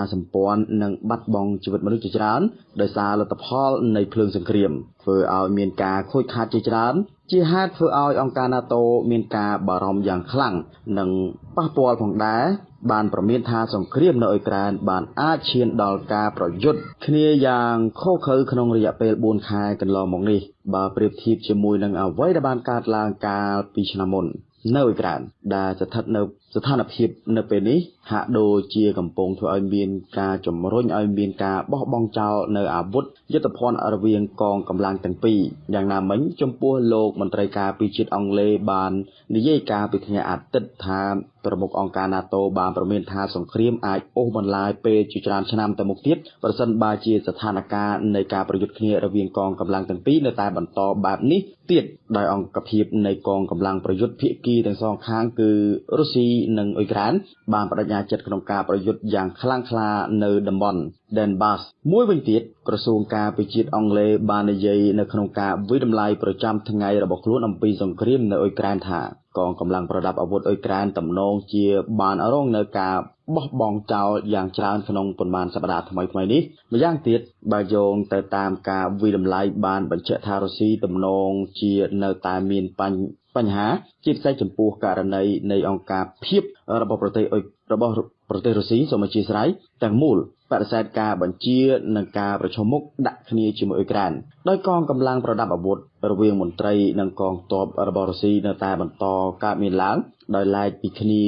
នាសម្ព័ន្ធនិងបាត់បង់ជីវិតមនុស្សជាច្រើនដោយសារលទ្ធផលនៃភ្លើងសង្គ្រាមធ្វើឲ្យមានការខូចខាតជាច្រើនជាហេតុធ្វើឲ្យអង្គការ NATO មានការបារម្ភយ៉ាងខ្លាំងនិងប៉ះពាល់ផងដែរបានប្រមានថាសង្គ្រាមនៅអ៊ុយក្រែនបានអាចឈានដល់ការប្រយុទ្ធគ្នាយ៉ាងឃោរឃៅក្នុងរយៈពេល4ខែកន្លងមកនេះបើប្រៀបធៀបជាមួយនឹងអ្វីដែលបានកើតឡើងកាលពីឆ្នាំមុន នៅអ៊ុយក្រែនដែលស្ថិតនៅស្ថានភាពនៅពេលនេះហាក់ដូចជាកំពុងធ្វើឲ្យមានការជំរុញឲ្យមានការបោះបង់ចោលនៅអាវុធយុទ្ធភ័ណ្ឌរវាងកងកម្លាំងទាំងពីរយ៉ាងណាមិញចំពោះលោកមន្ត្រីការពារជាតិអង់គ្លេសបាននិយាយការពីថ្ងៃអាទិត្យថាប្រមុខអង្គការ NATO បានប្រមានថាសង្គ្រាមអាចអូសបន្លាយពេលជាច្រើនឆ្នាំទៅមុខទៀតប្រសិនបើជាស្ថានភាពនៃការប្រយុទ្ធគ្នារវាងកងកម្លាំងទាំងពីរនៅតែបន្តបែបនេះទៀតដោយអង្គភាពនៃកងកម្លាំងប្រយុទ្ធភាគីទាំងសងខាងគឺរុស្ស៊ីនិងអ៊ុយក្រែនបានបដិញ្ញាចិត្តក្នុងការប្រយុទ្ធយ៉ាងខ្លាំងក្លានៅតំបន់ Donbass មួយវិញទៀតក្រសួងការពារជាតិអង់គ្លេសបាននិយាយនៅក្នុងការវិដំឡៃប្រចាំថ្ងៃរបស់ខ្លួនអំពីសង្គ្រាមនៅអ៊ុយក្រែនថា កងកម្លាំងប្រដាប់អាវុធអ៊ុយក្រែនទំនងជាបានរងនៅការ បោះបង់ចោលយ៉ាងច្រើនក្នុងប៉ុន្មានសប្តាហ៍ថ្មីៗនេះម្យ៉ាងទៀតបើយោងទៅតាមការវិដំឡៃបានបញ្ជាក់ថារុស្ស៊ីទំនងជានៅតែមានបញ្បញ្ហាជាពិសេសចំពោះករណីនៃអង្គការភាពរបស់ប្រទេសរបស់ប្រទេសរុស្ស៊ីសូមអធិស្ឋានទាំងមូលបដិសេធការបញ្ជានិងការប្រជុំមុខដាក់គ្នាជាមួយអ៊ុយក្រែនដោយកងកម្លាំងប្រដាប់អាវុធរវាងមន្ត្រីនិងកងទ័ពរបស់រុស្ស៊ីនៅតែបន្តកើតមានឡើងដោយឡែកពីគ្នា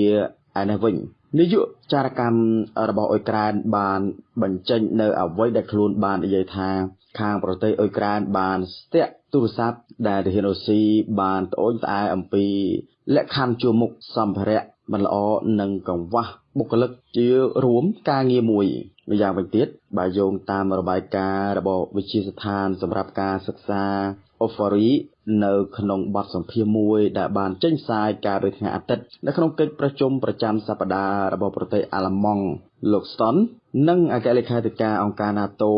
ឯនេះវិញ នាយកចារកម្មរបស់អ៊ុយក្រែនបានបញ្ចេញនៅអ្វីដែលខ្លួនបាននិយាយថាខាងប្រទេសអ៊ុយក្រែនបានស្ទាក់ទូរស័ព្ទដែលទាហានរុស្ស៊ីបានត្អូញត្អែអំពីលក្ខខណ្ឌជួរមុខសម្ភារៈមិនល្អនិងកង្វះបុគ្គលិកជារួមការងារមួយ ម្យ៉ាងវិញទៀតបើយោងតាមរបាយការណ៍របស់វិទ្យាស្ថានសម្រាប់ការសិក្សា Ofari នៅក្នុងបទសម្ភាសន៍មួយដែលបានចេញផ្សាយកាលពីថ្ងៃអាទិត្យនៅក្នុងកិច្ចប្រជុំប្រចាំសប្តាហ៍របស់ប្រទេសអាល្លឺម៉ង់លោក Stone និងអគ្គលេខាធិការអង្គការ NATO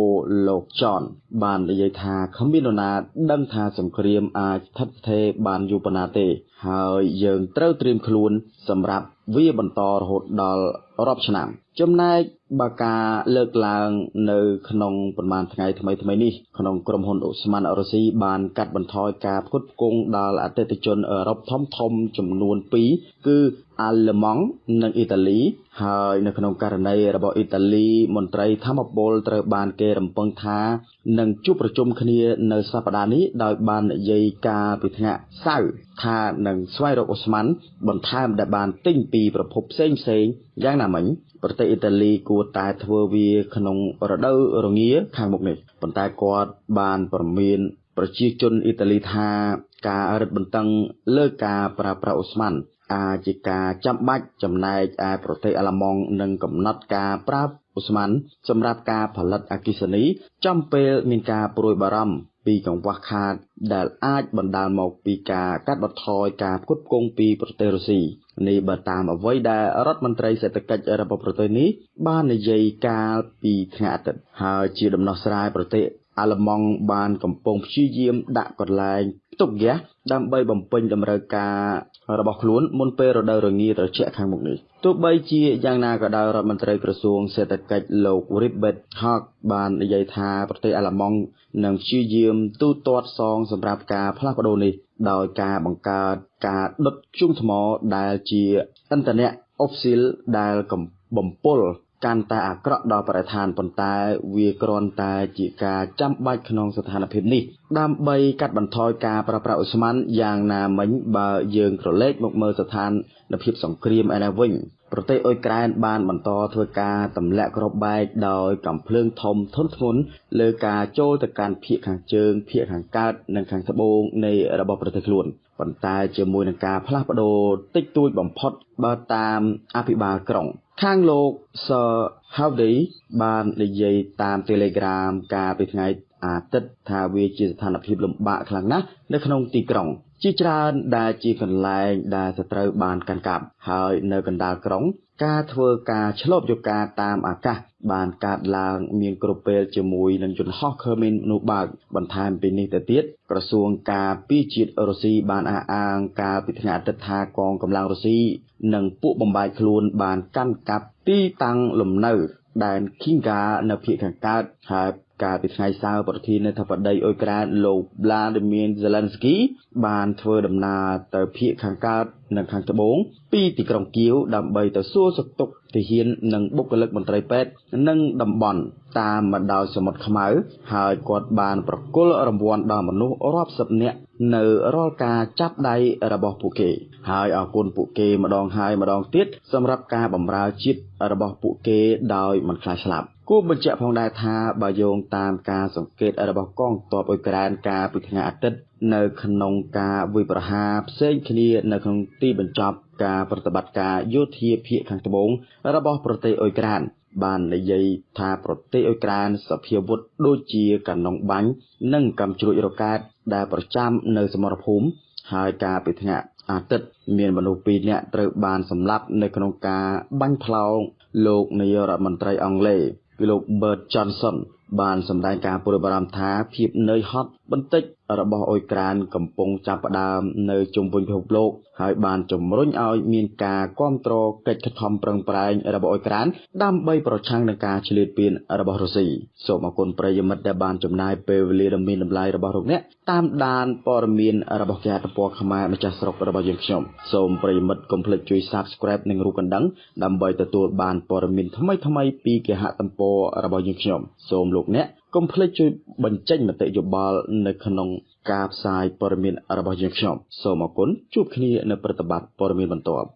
លោក John បាននិយាយថាគ្មាននរណាដឹងថាសង្គ្រាមអាចស្ថិតស្ថេរបានយូរប៉ុណ្ណាទេ ហើយយើងត្រូវត្រៀមខ្លួនសម្រាប់ វាបន្តរហូតដល់រាប់ឆ្នាំចំណែកបើការលើកឡើងនៅក្នុងប្រមាណថ្ងៃថ្មីថ្មីនេះក្នុងក្រុមហ៊ុនអូស្មန်រុស្ស៊ីបានកាត់បន្ថយការផ្គត់ផ្គង់ដល់អតិថិជនអឺរ៉ុបធំធំចំនួន2គឺអាល្លឺម៉ង់និងអ៊ីតាលីហើយនៅក្នុងករណីរបស់អ៊ីតាលីមន្ត្រីធម្មពលត្រូវបានគេរំពឹងថានឹងជួបប្រជុំគ្នានៅសប្តាហ៍នេះដោយបាននិយាយការពីថ្ងៃសៅរ៍ថានឹងស្វែងរកអូស្មန်បន្ថែមដែលបានទិញពីប្រភពផ្សេងផ្សេងយ៉ាងណាមិញប្រទេសអ៊ីតាលីគួរតែធ្វើវាក្នុងរដូវរងាខាងមុខនេះប៉ុន្តែគាត់បានប្រមានប្រជាជនអ៊ីតាលីថាការរឹតបន្តឹងលើការប្រើប្រាស់អូស្មန်អាចជាការចាំបាច់ចំណែកឯប្រទេសអាល្លឺម៉ង់នឹងកំណត់ការប្រើអូស្មန်សម្រាប់ការផលិតអគ្គិសនីចំពេលមានការព្រួយបារម្ភ ពីកង្វះខាតដែលអាចបណ្ដាលមកពីការកាត់បន្ថយការផ្គត់ផ្គង់ពីប្រទេសរុស្ស៊ីនេះបើតាមអ្វីដែលរដ្ឋមន្ត្រីសេដ្ឋកិច្ចរបស់ប្រទេសនេះបាននិយាយកាលពីថ្ងៃអាទិត្យហើយជាដំណោះស្រាយប្រទេស អាល្លឺម៉ង់បានកំពុងព្យាយាមដាក់កន្លែងផ្ទុកហ្គាសដើម្បីបំពេញតម្រូវការរបស់ខ្លួនមុនពេលរដូវរងាត្រជាក់ខាងមុខនេះទោះបីជាយ៉ាងណាក៏ដោយរដ្ឋមន្ត្រីក្រសួងសេដ្ឋកិច្ចលោក Ribet Hawk បាននិយាយថាប្រទេសអាល្លឺម៉ង់នឹងព្យាយាមទូទាត់សងសម្រាប់ការផ្លាស់ប្ដូរនេះដោយការបង្កើតការដុតធ្យូងថ្មដែលជាឥន្ធនៈអុកស៊ីលដែលបំពុល កាន់តែអាក្រក់ដល់បរិស្ថានប៉ុន្តែវាគ្រាន់តែជាការចាំបាច់ក្នុងស្ថានភាពនេះដើម្បីកាត់បន្ថយការប្រើប្រាស់ឧស្ម័នយ៉ាងណាមិញបើយើងក្រឡេកមកមើលស្ថានភាពសង្គ្រាមឯនេះវិញប្រទេសអ៊ុយក្រែនបានបន្តធ្វើការទម្លាក់គ្រាប់បែកដោយកំភ្លើងធំធន់ធ្ងន់លើការចូលទៅកាន់ភៀកខាងជើងភៀកខាងកើតនិងខាងត្បូងនៃរបស់ប្រទេសខ្លួន ប៉ុន្តែជាមួយនឹងការផ្លាស់ប្ដូរតិចតួចបំផុតបើតាមអភិបាលក្រុង ខាងលោក Sir Howdy បាននិយាយតាម Telegram កាលពីថ្ងៃអាទិត្យថាវាជាស្ថានភាពលំបាកខ្លាំងណាស់នៅក្នុងទីក្រុងជាច្រើនដែលជាកន្លែងដែលសត្រូវបានកាន់កាប់ហើយនៅកណ្ដាលក្រុង ការធ្វើការឆ្លប់យកការតាមអាកាសបានកើតឡើងមានគ្រប់ពេលជាមួយនឹងយន្តហោះខឺមីនមនុស្សបើកបន្ថែមពីនេះទៅទៀតក្រសួងការពារជាតិរុស្ស៊ីបានអះអាងកាលពីថ្ងៃអាទិត្យថាកងកម្លាំងរុស្ស៊ីនិងពួកបំបាយខ្លួនបានកាន់កាប់ទីតាំងលំនៅដែន Kinga នៅភាគខាងកើតហើយ កាលពីថ្ងៃសៅរ៍ប្រធានាធិបតីអ៊ុយក្រែនលោក Vladimir Zelensky បានធ្វើដំណើរទៅភាគខាងកើតនិងខាងត្បូងពីទីក្រុងគៀវដើម្បីទៅសួរសុខទុក្ខទាហាននិងបុគ្គលិកមន្ត្រីពេទ្យនិងតំបន់តាមមកដោយសមុទ្រខ្មៅហើយគាត់បានប្រគល់រង្វាន់ដល់មនុស្សរាប់សិបនាក់នៅរាល់ការចាប់ដៃរបស់ពួកគេហើយអរគុណពួកគេម្ដងហើយម្ដងទៀតសម្រាប់ការបម្រើជាតិរបស់ពួកគេដោយមិនខ្លាចស្លាប់ គួរបញ្ជាក់ផងដែរថាបើយោងតាមការសង្កេតរបស់កងទ័ពអ៊ុយក្រែនកាលពីថ្ងៃអាទិត្យនៅក្នុងការវិប្រហារផ្សេងគ្នានៅក្នុងទីបញ្ចប់ការប្រតិបត្តិការយោធាភាគខាងត្បូងរបស់ប្រទេសអ៊ុយក្រែនបាននិយាយថាប្រទេសអ៊ុយក្រែនសភាវុធដូចជាកាណុងបាញ់និងកាំជ្រួចរ៉ុកែតដែលប្រចាំនៅសមរភូមិហើយការពីថ្ងៃអាទិត្យមានមនុស្ស2នាក់ត្រូវបានសម្លាប់នៅក្នុងការបាញ់ផ្លោងលោកនាយករដ្ឋមន្ត្រីអង់គ្លេស គឺលោក Bert Johnson បានសម្ដែងការព្រួយបារម្ភថាភាពនឿយហត់បន្តិចរបស់អ៊ុយក្រែនកំពុងចាប់ផ្ដើមនៅជុំវិញពិភពលោកហើយបានជំរុញឲ្យមានការគ្រប់គ្រងកិច្ចខិតខំប្រឹងប្រែងរបស់អ៊ុយក្រែនដើម្បីប្រឆាំងនឹងការឆ្លៀតពៀនរបស់រុស្ស៊ីសូមអគុណប្រិយមិត្តដែលបានចំណាយពេលវេលាដ៏មានតម្លៃរបស់លោកអ្នកតាមដានព័ត៌មានរបស់គេហទំព័រខ្មែរម្ចាស់ស្រុករបស់យើងខ្ញុំសូមប្រិយមិត្តកុំភ្លេចជួយ Subscribe និងរូបកណ្ដឹងដើម្បីទទួលបានព័ត៌មានថ្មីៗពីគេហទំព័ររបស់យើងខ្ញុំសូមលោកអ្នក កុំភ្លេចជួយបញ្ចេញមតិយោបល់នៅក្នុងការផ្សាយព័ត៌មានរបស់យើងខ្ញុំសូមអរគុណជួបគ្នានៅប្រតិបត្តិព័ត៌មានបន្ទាប់